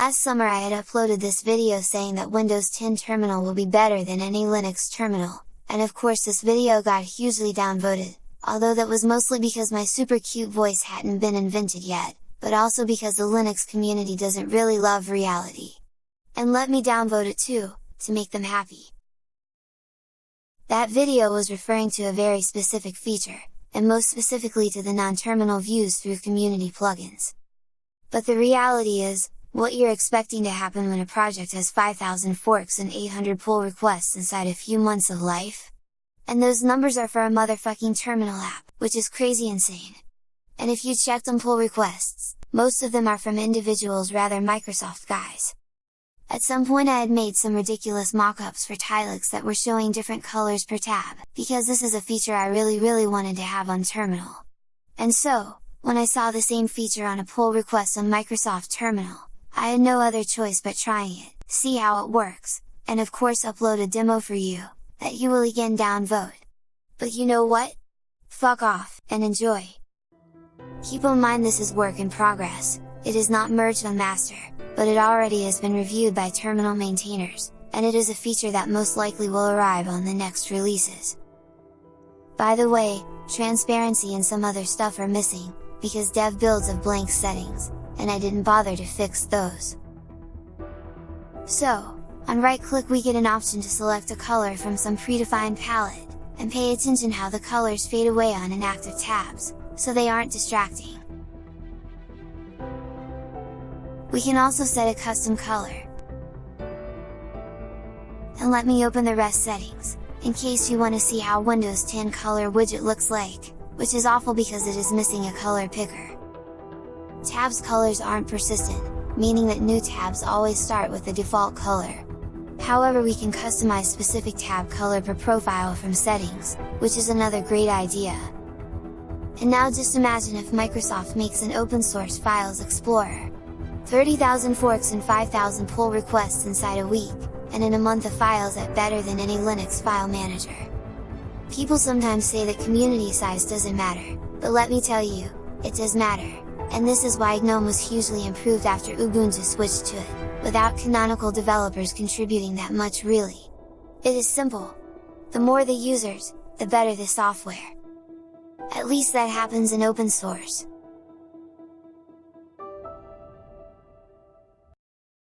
Last summer I had uploaded this video saying that Windows 10 terminal will be better than any Linux terminal, and of course this video got hugely downvoted, although that was mostly because my super cute voice hadn't been invented yet, but also because the Linux community doesn't really love reality. And let me downvote it too, to make them happy. That video was referring to a very specific feature, and most specifically to the non-terminal views through community plugins. But the reality is, what you're expecting to happen when a project has 5000 forks and 800 pull requests inside a few months of life? And those numbers are for a motherfucking terminal app, which is crazy insane! And if you checked on pull requests, most of them are from individuals rather Microsoft guys. At some point I had made some ridiculous mockups for Tilix that were showing different colors per tab, because this is a feature I really really wanted to have on terminal. And so, when I saw the same feature on a pull request on Microsoft Terminal, I had no other choice but trying it, see how it works, and of course upload a demo for you, that you will again downvote. But you know what? Fuck off, and enjoy! Keep in mind this is work in progress, it is not merged on master, but it already has been reviewed by terminal maintainers, and it is a feature that most likely will arrive on the next releases. By the way, transparency and some other stuff are missing, because dev builds of blank settings, and I didn't bother to fix those. So, on right click we get an option to select a color from some predefined palette, and pay attention how the colors fade away on inactive tabs, so they aren't distracting. We can also set a custom color. And let me open the rest settings, in case you want to see how Windows 10 color widget looks like, which is awful because it is missing a color picker. Tabs colors aren't persistent, meaning that new tabs always start with the default color. However we can customize specific tab color per profile from settings, which is another great idea. And now just imagine if Microsoft makes an open source Files Explorer, 30,000 forks and 5,000 pull requests inside a week, and in a month of files at better than any Linux file manager. People sometimes say that community size doesn't matter, but let me tell you, it does matter, and this is why GNOME was hugely improved after Ubuntu switched to it, without canonical developers contributing that much really. It is simple. The more the users, the better the software. At least that happens in open source.